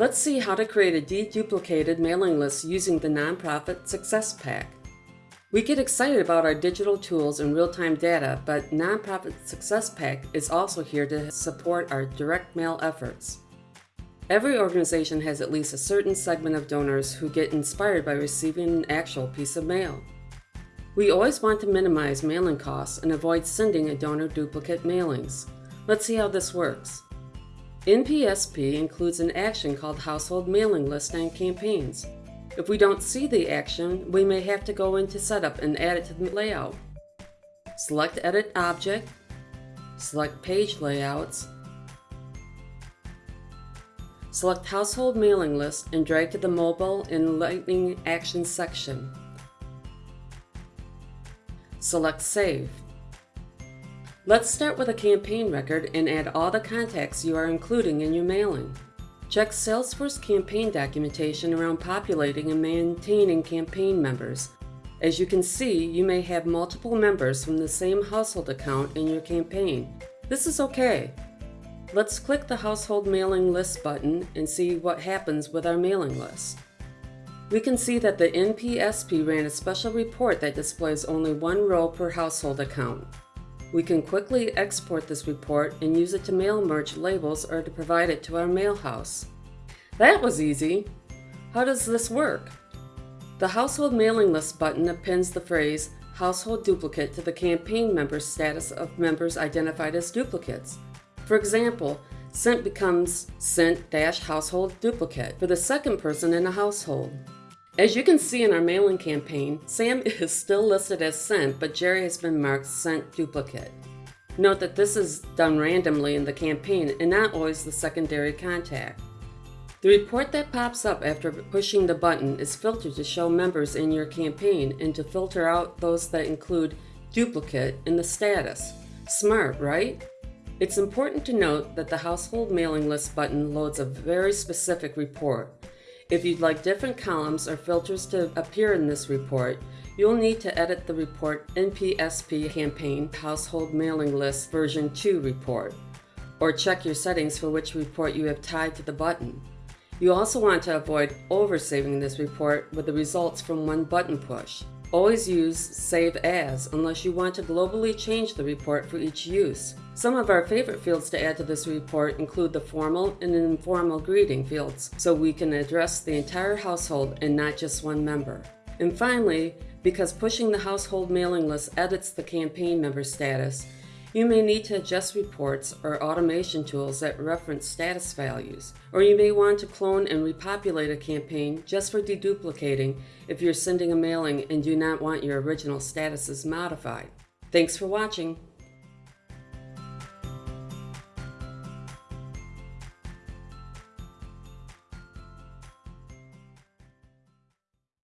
Let's see how to create a deduplicated mailing list using the Nonprofit Success Pack. We get excited about our digital tools and real-time data, but Nonprofit Success Pack is also here to support our direct mail efforts. Every organization has at least a certain segment of donors who get inspired by receiving an actual piece of mail. We always want to minimize mailing costs and avoid sending a donor duplicate mailings. Let's see how this works. NPSP includes an action called Household Mailing List and Campaigns. If we don't see the action, we may have to go into Setup and add it to the layout. Select Edit Object, select Page Layouts, Select Household Mailing List and drag to the Mobile and Lightning Actions section. Select Save. Let's start with a campaign record and add all the contacts you are including in your mailing. Check Salesforce campaign documentation around populating and maintaining campaign members. As you can see, you may have multiple members from the same household account in your campaign. This is okay. Let's click the Household Mailing List button and see what happens with our mailing list. We can see that the NPSP ran a special report that displays only one row per household account. We can quickly export this report and use it to mail merge labels or to provide it to our mailhouse. That was easy! How does this work? The Household Mailing List button appends the phrase Household Duplicate to the campaign member status of members identified as duplicates. For example, sent becomes sent-household duplicate for the second person in a household. As you can see in our mailing campaign, Sam is still listed as sent, but Jerry has been marked sent duplicate. Note that this is done randomly in the campaign and not always the secondary contact. The report that pops up after pushing the button is filtered to show members in your campaign and to filter out those that include duplicate in the status. Smart, right? It's important to note that the Household Mailing List button loads a very specific report. If you'd like different columns or filters to appear in this report, you'll need to edit the report NPSP Campaign Household Mailing List version 2 report, or check your settings for which report you have tied to the button. You also want to avoid oversaving this report with the results from one button push. Always use Save As unless you want to globally change the report for each use. Some of our favorite fields to add to this report include the formal and informal greeting fields, so we can address the entire household and not just one member. And finally, because pushing the household mailing list edits the campaign member status, you may need to adjust reports or automation tools that reference status values, or you may want to clone and repopulate a campaign just for deduplicating if you're sending a mailing and do not want your original statuses modified. Thanks for watching.